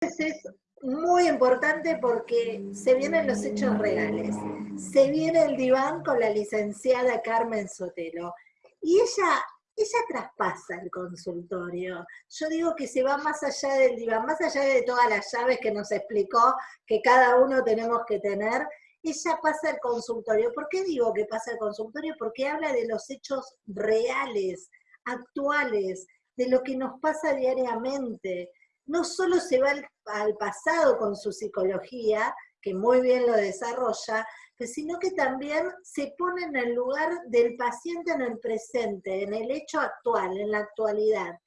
es muy importante porque se vienen los hechos reales. Se viene el diván con la licenciada Carmen Sotelo. Y ella, ella traspasa el consultorio. Yo digo que se va más allá del diván, más allá de todas las llaves que nos explicó que cada uno tenemos que tener, ella pasa el consultorio. ¿Por qué digo que pasa el consultorio? Porque habla de los hechos reales, actuales, de lo que nos pasa diariamente. No solo se va al, pasado con su psicología, que muy bien lo desarrolla, sino que también se pone en el lugar del paciente en el presente, en el hecho actual, en la actualidad.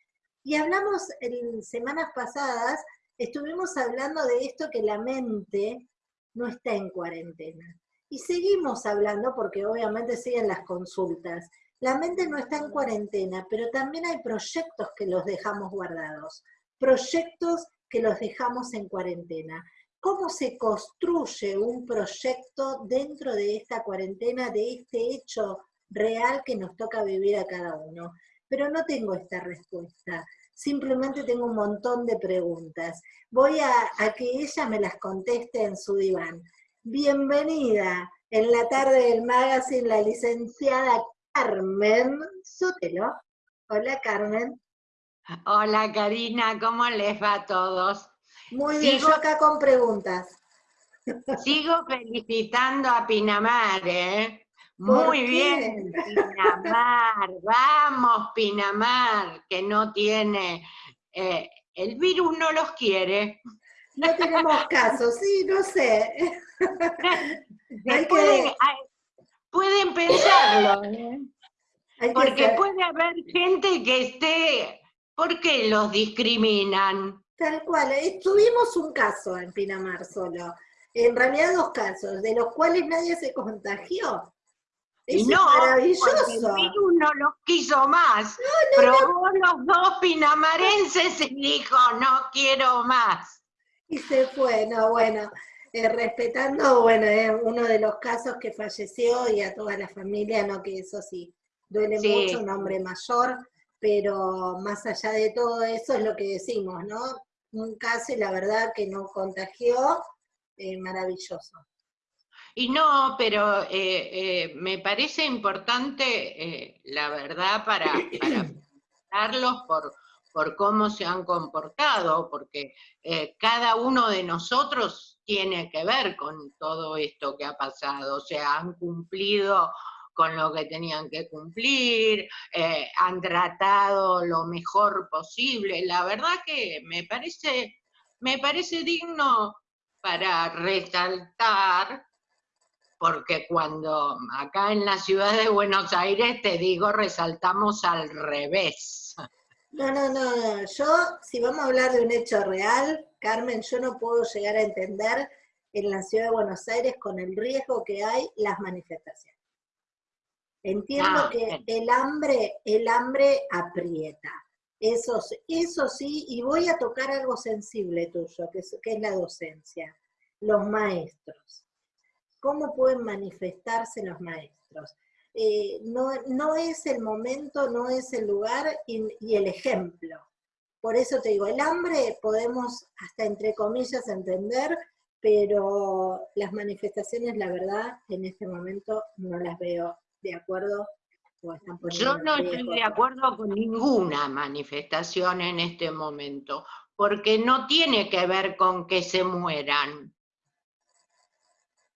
Y hablamos en semanas pasadas, estuvimos hablando de esto que la mente no está en cuarentena. Y seguimos hablando porque obviamente siguen las consultas. La mente no está en cuarentena, pero también hay proyectos que los dejamos guardados, proyectos que los dejamos en cuarentena. ¿Cómo se construye un proyecto dentro de esta cuarentena, de este hecho real que nos toca vivir a cada uno? Pero no tengo esta respuesta simplemente tengo un montón de preguntas. Voy a, que ella me las conteste en su diván. Bienvenida en la tarde del magazine la licenciada Carmen Sotelo. Hola Carmen. Hola Karina, ¿cómo les va a todos? Muy bien, yo acá con preguntas. Sigo felicitando a Pinamar, ¿eh? Muy bien, Pinamar, vamos Pinamar, que no tiene, eh, el virus no los quiere. No tenemos caso, sí, no sé. pueden, pensarlo, ¿eh? porque puede haber gente que esté, ¿por qué los discriminan? Tal cual, eh, tuvimos un caso en Pinamar solo, en realidad dos casos, de los cuales nadie se contagió y no, maravilloso. el virus no los quiso más. Probó los dos pinamarenses y dijo, no quiero más. Y se fue, no, bueno, eh, respetando, bueno, eh, uno de los casos que falleció y a toda la familia, no que eso sí, duele mucho, un hombre mayor, pero más allá de todo eso es lo que decimos, ¿no? Un caso y la verdad que no contagió, eh, maravilloso. Y no, pero eh, eh, me parece importante, la verdad, para, para por, por cómo se han comportado, porque cada uno de nosotros tiene que ver con todo esto que ha pasado, o sea, han cumplido con lo que tenían que cumplir, han tratado lo mejor posible. La verdad que me parece, me parece digno para resaltar porque cuando acá en la ciudad de Buenos Aires, te digo, resaltamos al revés. No, no, no, yo, si vamos a hablar de un hecho real, Carmen, yo no puedo llegar a entender en la ciudad de Buenos Aires con el riesgo que hay las manifestaciones. Entiendo ah, que el hambre, el hambre aprieta. Eso, eso sí, y voy a tocar algo sensible tuyo, que que es la docencia, los maestros cómo pueden manifestarse los maestros. Eh, no, es el momento, no es el lugar y, el ejemplo. Por eso te digo, el hambre podemos hasta entre comillas entender, pero las manifestaciones, la verdad, en este momento no las veo de acuerdo. Yo no estoy de acuerdo con ninguna manifestación en este momento, porque no tiene que ver con que se mueran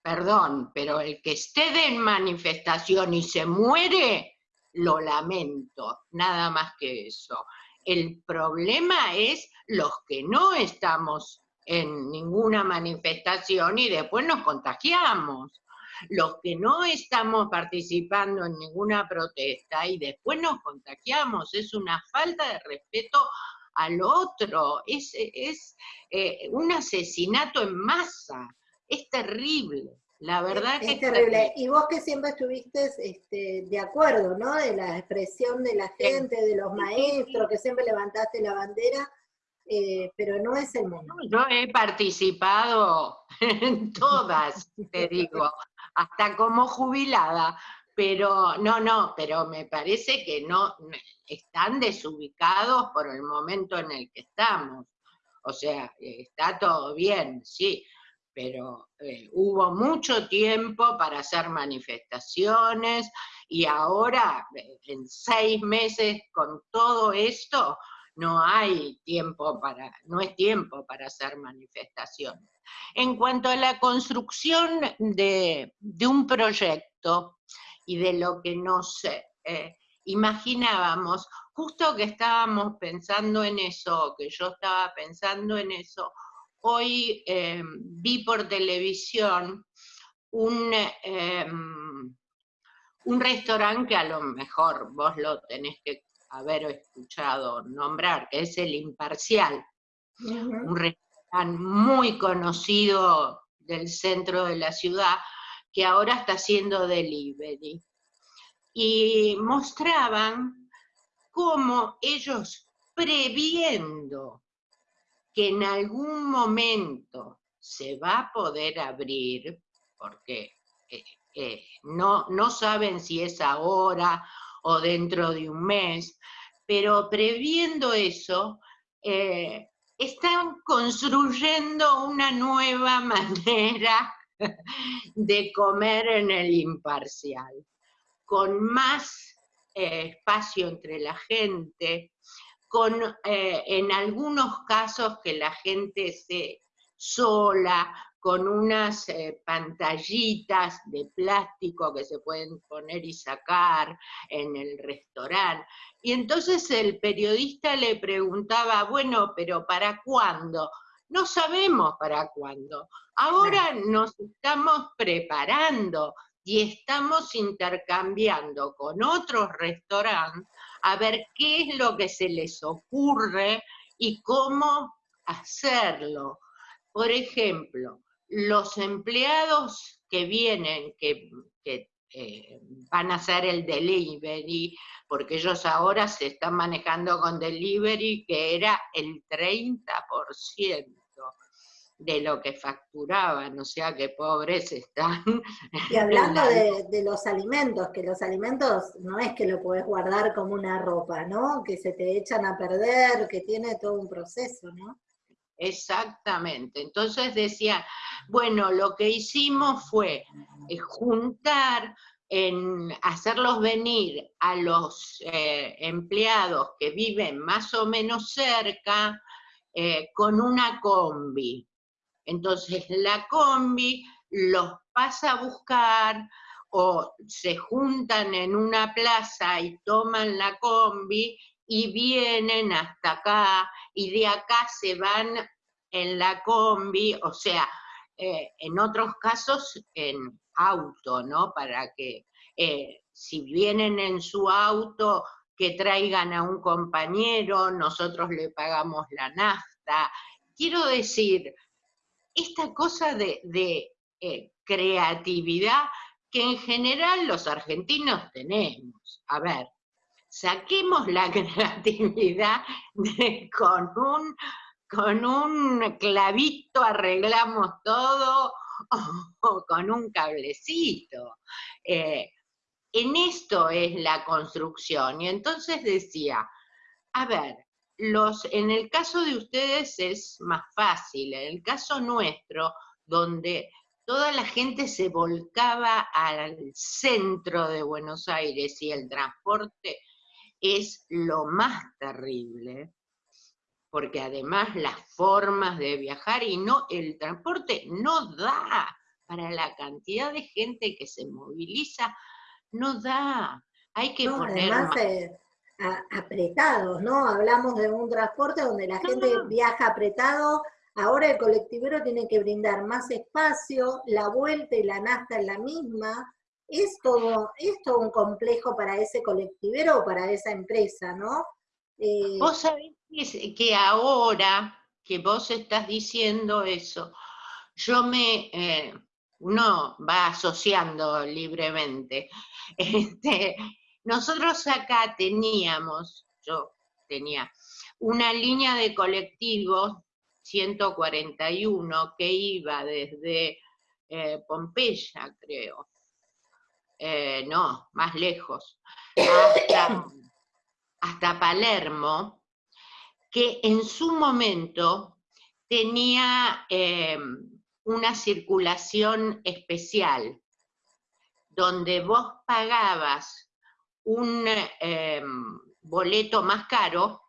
perdón, pero el que esté en manifestación y se muere, lo lamento, nada más que eso. El problema es los que no estamos en ninguna manifestación y después nos contagiamos. Los que no estamos participando en ninguna protesta y después nos contagiamos. Es una falta de respeto al otro, es, es eh, un asesinato en masa es terrible. La verdad que es terrible. Y vos que siempre estuviste este, de acuerdo, ¿no? De la expresión de la gente, de los maestros, que siempre levantaste la bandera, eh, pero no es el momento. Yo he participado en todas, te digo, hasta como jubilada, pero no, no, pero me parece que no están desubicados por el momento en el que estamos. O sea, está todo bien, sí, pero eh, hubo mucho tiempo para hacer manifestaciones y ahora, eh, en seis meses con todo esto, no hay tiempo para, no es tiempo para hacer manifestaciones. En cuanto a la construcción de, un proyecto y de lo que nos eh, imaginábamos, justo que estábamos pensando en eso, que yo estaba pensando en eso, hoy eh, vi por televisión un, em, un restaurante que a lo mejor vos lo tenés que haber escuchado nombrar, que es el Imparcial, un restaurante muy conocido del centro de la ciudad, que ahora está haciendo delivery. Y mostraban cómo ellos previendo que en algún momento se va a poder abrir, porque eh, eh, no, no saben si es ahora o dentro de un mes, pero previendo eso, eh, están construyendo una nueva manera de comer en el imparcial, con más eh, espacio entre la gente, con eh, en algunos casos que la gente esté sola, con unas eh, pantallitas de plástico que se pueden poner y sacar en el restaurante. Y entonces el periodista le preguntaba, bueno, pero ¿para cuándo? No sabemos para cuándo. Ahora nos estamos preparando y estamos intercambiando con otros restaurantes a ver qué es lo que se les ocurre y cómo hacerlo. Por ejemplo, los empleados que vienen, que, eh, van a hacer el delivery, porque ellos ahora se están manejando con delivery, que era el 30% de lo que facturaban, o sea que pobres están. Y hablando de, de, los alimentos, que los alimentos no es que lo podés guardar como una ropa, ¿no? Que se te echan a perder, que tiene todo un proceso, ¿no? Exactamente. Entonces decía, bueno, lo que hicimos fue eh, juntar, en hacerlos venir a los eh, empleados que viven más o menos cerca eh, con una combi. Entonces la combi los pasa a buscar o se juntan en una plaza y toman la combi y vienen hasta acá y de acá se van en la combi, o sea, eh, en otros casos en auto, ¿no? Para que eh, si vienen en su auto, que traigan a un compañero, nosotros le pagamos la nafta. Quiero decir, esta cosa de, eh, creatividad que en general los argentinos tenemos. A ver, saquemos la creatividad con un con un clavito arreglamos todo o, con un cablecito. Eh, en esto es la construcción. Y entonces decía, a ver, los, en el caso de ustedes es más fácil, en el caso nuestro, donde toda la gente se volcaba al centro de Buenos Aires y el transporte es lo más terrible, porque además las formas de viajar y no, el transporte no da para la cantidad de gente que se moviliza, no da. Hay que poner además, eh, apretados, ¿no? Hablamos de un transporte donde la gente viaja apretado, ahora el colectivero tiene que brindar más espacio, la vuelta y la nasta es la misma, es todo, un complejo para ese colectivero o para esa empresa, ¿no? Eh, vos sabés que ahora que vos estás diciendo eso, yo me, eh, uno va asociando libremente. Este, nosotros acá teníamos, yo tenía, una línea de colectivos 141 que iba desde eh, Pompeya, creo, no, más lejos, hasta hasta Palermo, que en su momento tenía em, una circulación especial, donde vos pagabas un em, boleto más caro,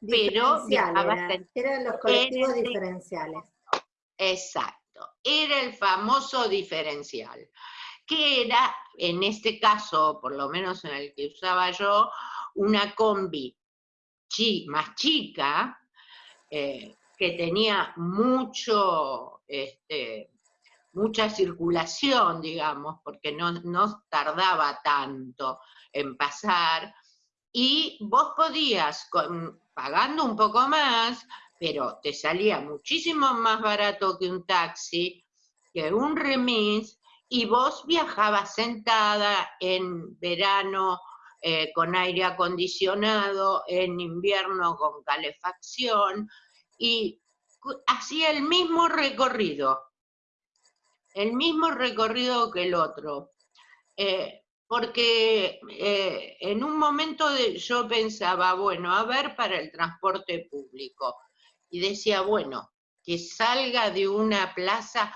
pero eran los colectivos diferenciales. Exacto, era el famoso diferencial, que era, en este caso, por lo menos en el que usaba yo, una combi más chica, eh, que tenía mucho, este, mucha circulación, digamos, porque no, no tardaba tanto en pasar, y vos podías, pagando un poco más, pero te salía muchísimo más barato que un taxi, que un remis, y vos viajabas sentada en verano eh, con aire acondicionado, en invierno con calefacción, y hacía el mismo recorrido, el mismo recorrido que el otro. Eh, porque eh, en un momento yo pensaba, bueno, a ver para el transporte público, y decía, bueno, que salga de una plaza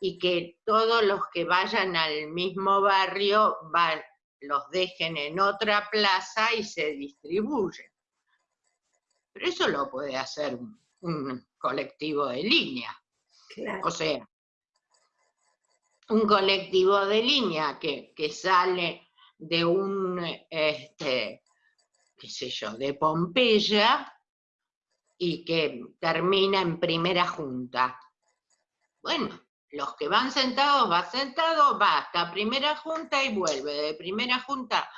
y que todos los que vayan al mismo barrio los dejen en otra plaza y se distribuyen. Pero eso lo puede hacer un, colectivo de línea. O sea, un colectivo de línea que, sale de un, este, qué sé yo, de Pompeya y que termina en primera junta. Bueno, los que van sentados, va sentado, va hasta primera junta y vuelve de primera junta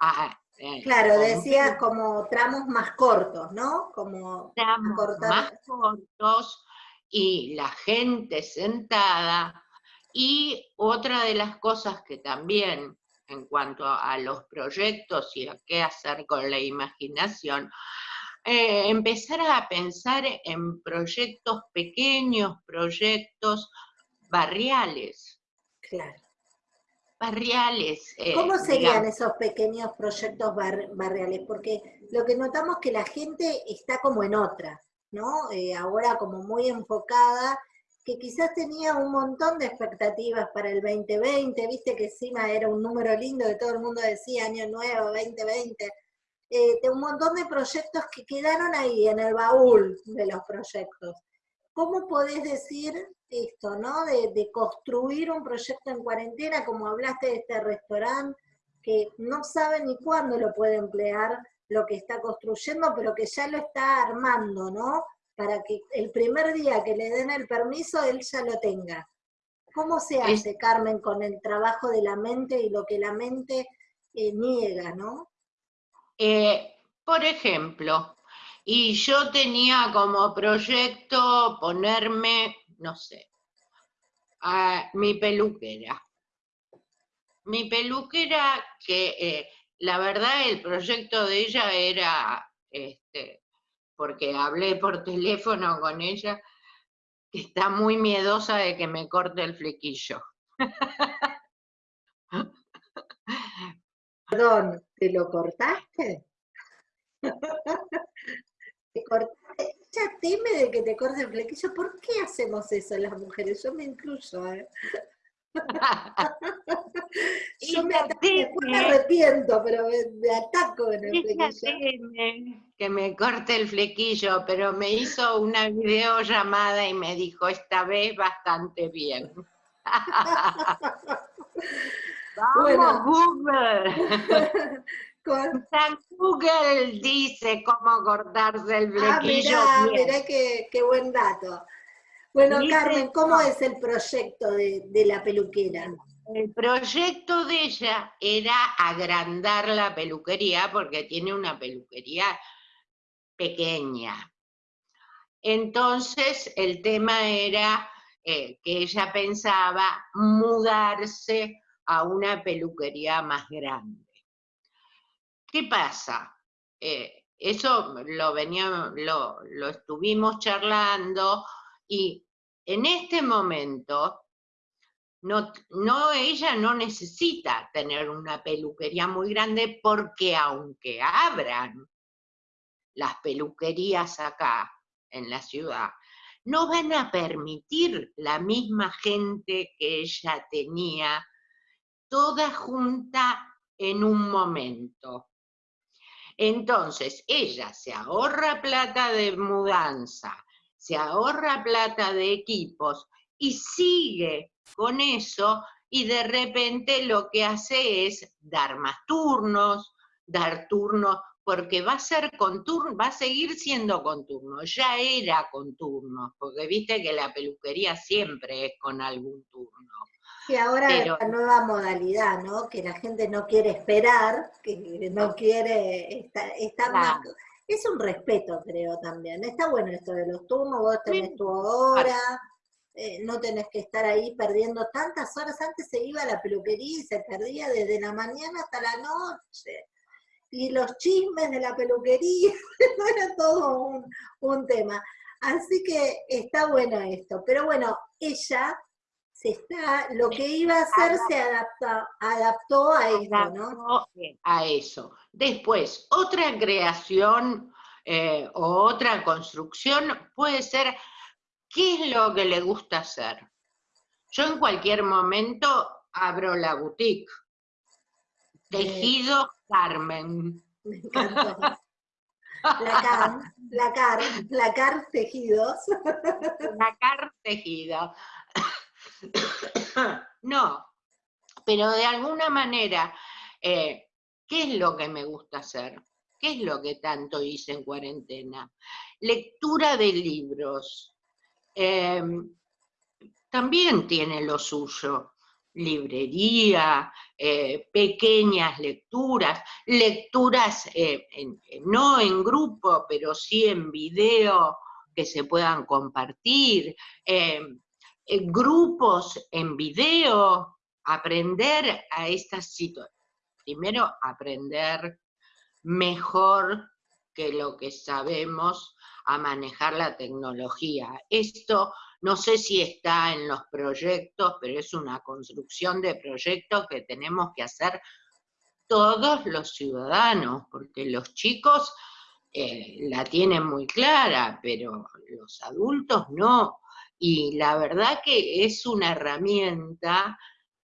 a... Eh, claro, decías como tramos más cortos, ¿no? Como tramos más cortos y la gente sentada y otra de las cosas que también, en cuanto a los proyectos y a qué hacer con la imaginación, eh, empezar a pensar en proyectos pequeños, proyectos barriales. Claro. Barriales. Eh, ¿Cómo serían esos pequeños proyectos barriales? Porque lo que notamos es que la gente está como en otra, ¿no? Eh, ahora como muy enfocada que quizás tenía un montón de expectativas para el 2020, viste que encima era un número lindo que todo el mundo decía, año nuevo, 2020, eh, de un montón de proyectos que quedaron ahí en el baúl de los proyectos. ¿Cómo podés decir esto, no? De, de construir un proyecto en cuarentena, como hablaste de este restaurante, que no sabe ni cuándo lo puede emplear lo que está construyendo, pero que ya lo está armando, ¿no? para que el primer día que le den el permiso él ya lo tenga. ¿Cómo se hace, Carmen, con el trabajo de la mente y lo que la mente eh, niega, no? Eh, por ejemplo, y yo tenía como proyecto ponerme, no sé, a mi peluquera. Mi peluquera, que eh, la verdad el proyecto de ella era este, porque hablé por teléfono con ella, que está muy miedosa de que me corte el flequillo. Perdón, ¿te lo cortaste? ¿Te cortaste? Ella teme de que te corte el flequillo. ¿Por qué hacemos eso las mujeres? Yo me incluyo. ¿eh? Yo me, arrepiento, pero me, ataco en el flequillo. Que me corte el flequillo, pero me hizo una videollamada y me dijo, esta vez bastante bien. Vamos, Google. Google dice cómo cortarse el ah, flequillo. Ah, mirá, mirá qué, qué buen dato. Bueno, Carmen, ¿cómo es el proyecto de, la peluquera? El proyecto de ella era agrandar la peluquería porque tiene una peluquería pequeña. Entonces el tema era eh, que ella pensaba mudarse a una peluquería más grande. ¿Qué pasa? Eh, eso lo, veníamos, lo, lo estuvimos charlando, y en este momento, no, no, ella no necesita tener una peluquería muy grande porque aunque abran las peluquerías acá, en la ciudad, no van a permitir la misma gente que ella tenía, toda junta en un momento. Entonces, ella se ahorra plata de mudanza, se ahorra plata de equipos y sigue con eso y de repente lo que hace es dar más turnos, dar turnos, porque va a ser con turno, va a seguir siendo con turno, ya era con turno, porque viste que la peluquería siempre es con algún turno. Y ahora la nueva modalidad, ¿no? Que la gente no quiere esperar, que no quiere estar, más... Es un respeto, creo, también. Está bueno esto de los turnos, vos tenés tu hora, eh, no tenés que estar ahí perdiendo tantas horas. Antes se iba a la peluquería y se perdía desde la mañana hasta la noche. Y los chismes de la peluquería, no era todo un, un tema. Así que está bueno esto. Pero bueno, ella se está, lo que iba a hacer se adaptó, adaptó a eso, ¿no? A eso. Después, otra creación eh, o otra construcción puede ser, ¿qué es lo que le gusta hacer? Yo en cualquier momento abro la boutique. Tejido Carmen. Me encanta. La car, la car, la car tejidos. La car tejido. no, pero de alguna manera, eh, ¿qué es lo que me gusta hacer? ¿Qué es lo que tanto hice en cuarentena? Lectura de libros. Em, también tiene lo suyo. Librería, eh, pequeñas lecturas, lecturas eh, no en grupo, pero sí en video que se puedan compartir. Em, grupos en video, aprender a estas situaciones. Primero, aprender mejor que lo que sabemos a manejar la tecnología. Esto no sé si está en los proyectos, pero es una construcción de proyectos que tenemos que hacer todos los ciudadanos, porque los chicos eh, la tienen muy clara, pero los adultos no. Y la verdad que es una herramienta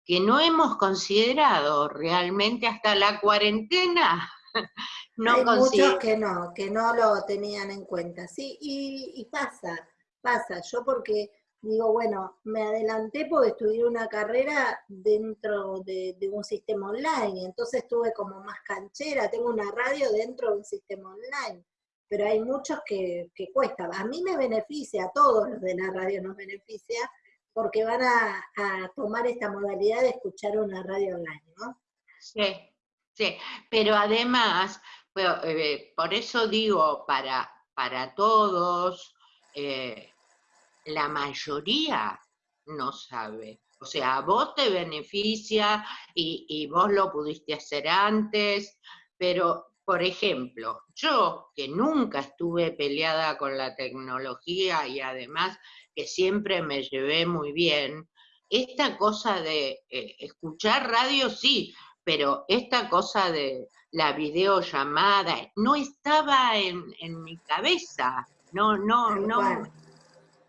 que no hemos considerado realmente hasta la cuarentena. no Hay muchos que no, que no lo tenían en cuenta, sí, y, pasa, pasa. Yo porque digo, bueno, me adelanté porque estudié una carrera dentro de, de, un sistema online, entonces estuve como más canchera, tengo una radio dentro de un sistema online pero hay muchos que, que cuesta. A mí me beneficia, a todos los de la radio nos beneficia, porque van a, tomar esta modalidad de escuchar una radio online, ¿no? Sí, sí, pero además, eh, por eso digo, para, para todos, eh, la mayoría no sabe. O sea, a vos te beneficia y, y vos lo pudiste hacer antes, pero por ejemplo, yo que nunca estuve peleada con la tecnología y además que siempre me llevé muy bien, esta cosa de eh, escuchar radio sí, pero esta cosa de la videollamada no estaba en, mi cabeza, no, no, no.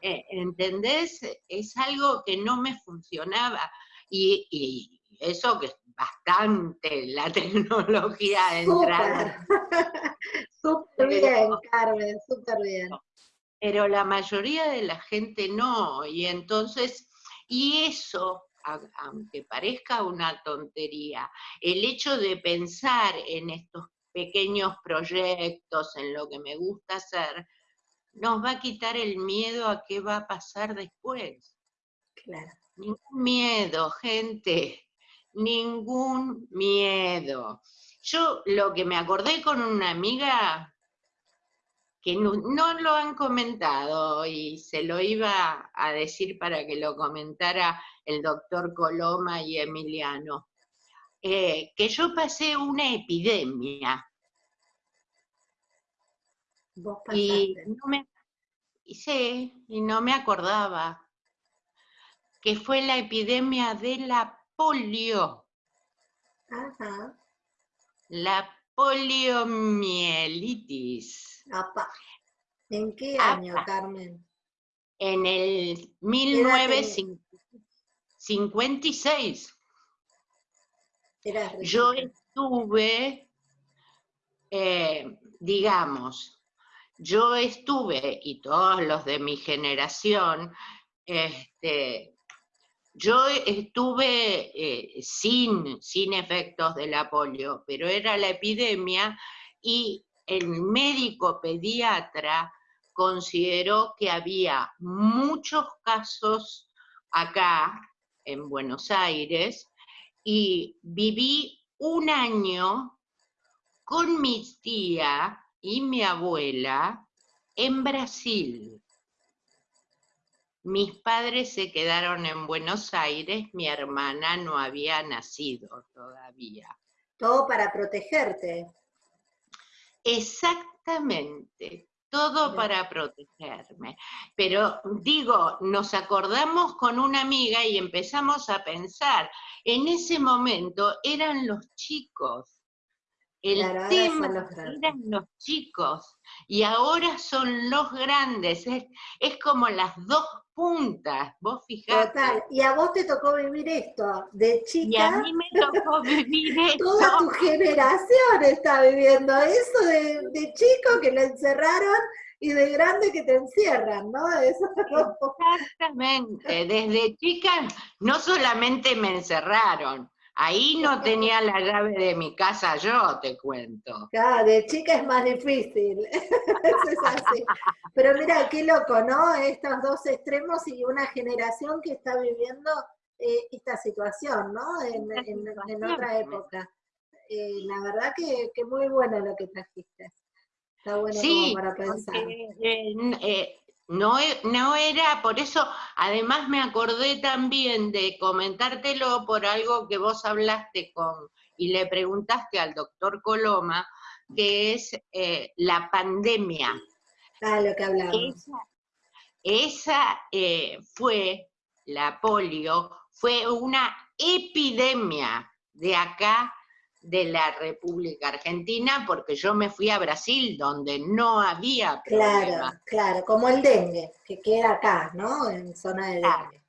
Eh, ¿Entendés? Es algo que no me funcionaba. Y, y eso que bastante la tecnología entrada. Súper bien, Carmen, súper bien. Pero la mayoría de la gente no, y entonces, y eso, aunque parezca una tontería, el hecho de pensar en estos pequeños proyectos, en lo que me gusta hacer, nos va a quitar el miedo a qué va a pasar después. Claro. Ningún miedo, gente ningún miedo. Yo lo que me acordé con una amiga que no, lo han comentado y se lo iba a decir para que lo comentara el doctor Coloma y Emiliano, eh, que yo pasé una epidemia. y no me, sí, y no me acordaba que fue la epidemia de la polio. La poliomielitis. ¿En qué año, Carmen? En el 1956. Yo estuve, eh, digamos, yo estuve, y todos los de mi generación, este, yo estuve eh, sin, sin efectos de la polio, pero era la epidemia y el médico pediatra consideró que había muchos casos acá en Buenos Aires y viví un año con mi tía y mi abuela en Brasil. Mis padres se quedaron en Buenos Aires, mi hermana no había nacido todavía. Todo para protegerte. Exactamente, todo para protegerme. Pero digo, nos acordamos con una amiga y empezamos a pensar, en ese momento eran los chicos, el tema eran los chicos y ahora son los grandes. Es, es, como las dos puntas, vos fijate. Total, y a vos te tocó vivir esto, de chica. Y a mí me tocó vivir esto. Toda tu generación está viviendo eso de, de chico que lo encerraron y de grande que te encierran, ¿no? Exactamente, desde chica no solamente me encerraron, Ahí no tenía la llave de mi casa yo, te cuento. Claro, de chica es más difícil. Eso es así. Pero mira, qué loco, ¿no? Estos dos extremos y una generación que está viviendo eh, esta situación, ¿no? En, otra época. Eh, la verdad que, que, muy bueno lo que trajiste. Está bueno como para pensar. Eh, no, e, no era, por eso, además me acordé también de comentártelo por algo que vos hablaste con y le preguntaste al doctor Coloma, que es eh, la pandemia. Ah, lo que hablamos. Esa, eh, fue, la polio, fue una epidemia de acá de la República Argentina, porque yo me fui a Brasil, donde no había Claro, claro, como el dengue, que queda acá, ¿no? En zona de dengue.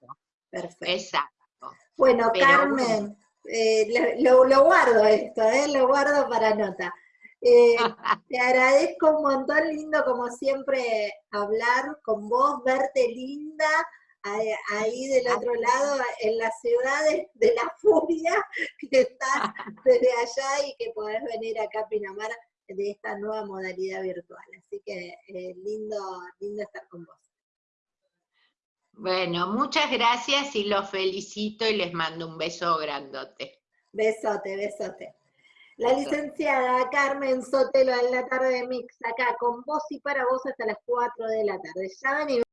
Perfecto. Exacto. Bueno, Carmen, eh, lo, guardo esto, eh, lo guardo para nota. Eh, te agradezco un montón, lindo como siempre hablar con vos, verte linda, ahí del otro lado, en la ciudad de, la furia, que estás desde allá y que podés venir acá a Pinamar de esta nueva modalidad virtual. Así que eh, lindo, lindo estar con vos. Bueno, muchas gracias y los felicito y les mando un beso grandote. Besote, besote. La licenciada Carmen Sotelo en la tarde de Mix, acá con vos y para vos hasta las 4 de la tarde. Ya venimos.